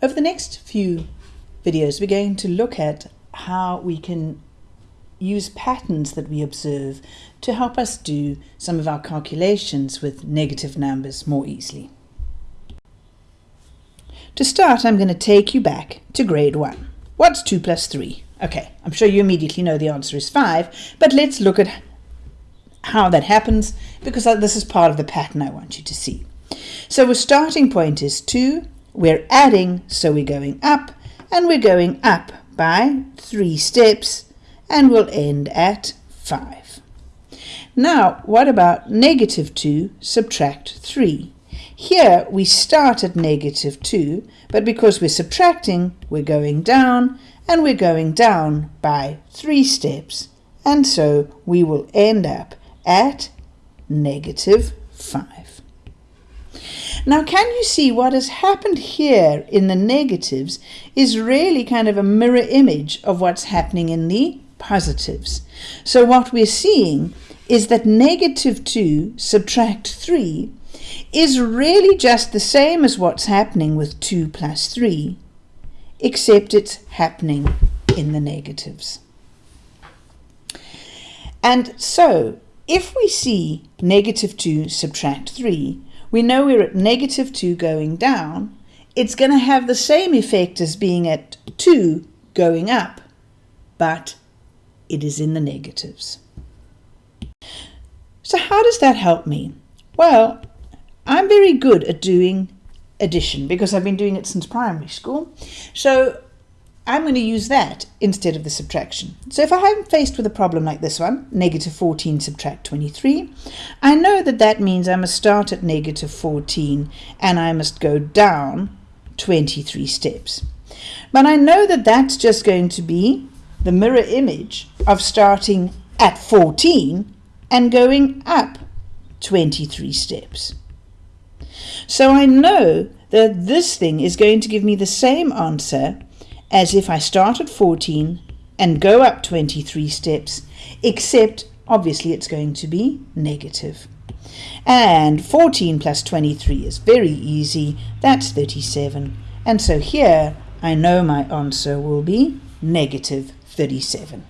Over the next few videos, we're going to look at how we can use patterns that we observe to help us do some of our calculations with negative numbers more easily. To start, I'm going to take you back to grade 1. What's 2 plus 3? Okay, I'm sure you immediately know the answer is 5, but let's look at how that happens because uh, this is part of the pattern I want you to see. So our starting point is 2, we're adding, so we're going up, and we're going up by 3 steps, and we'll end at 5. Now, what about negative 2 subtract 3? Here we start at negative 2, but because we're subtracting, we're going down, and we're going down by 3 steps, and so we will end up at negative 5. Now, can you see what has happened here in the negatives is really kind of a mirror image of what's happening in the positives. So what we're seeing is that negative 2 subtract 3 is really just the same as what's happening with 2 plus 3, except it's happening in the negatives. And so, if we see negative 2 subtract 3, we know we're at negative 2 going down. It's going to have the same effect as being at 2 going up, but it is in the negatives. So how does that help me? Well, I'm very good at doing addition because I've been doing it since primary school. So I'm going to use that instead of the subtraction. So if I'm faced with a problem like this one, negative 14 subtract 23, I know that that means I must start at negative 14 and I must go down 23 steps. But I know that that's just going to be the mirror image of starting at 14 and going up 23 steps. So I know that this thing is going to give me the same answer as if I start at 14 and go up 23 steps, except obviously it's going to be negative. And 14 plus 23 is very easy, that's 37. And so here I know my answer will be negative 37.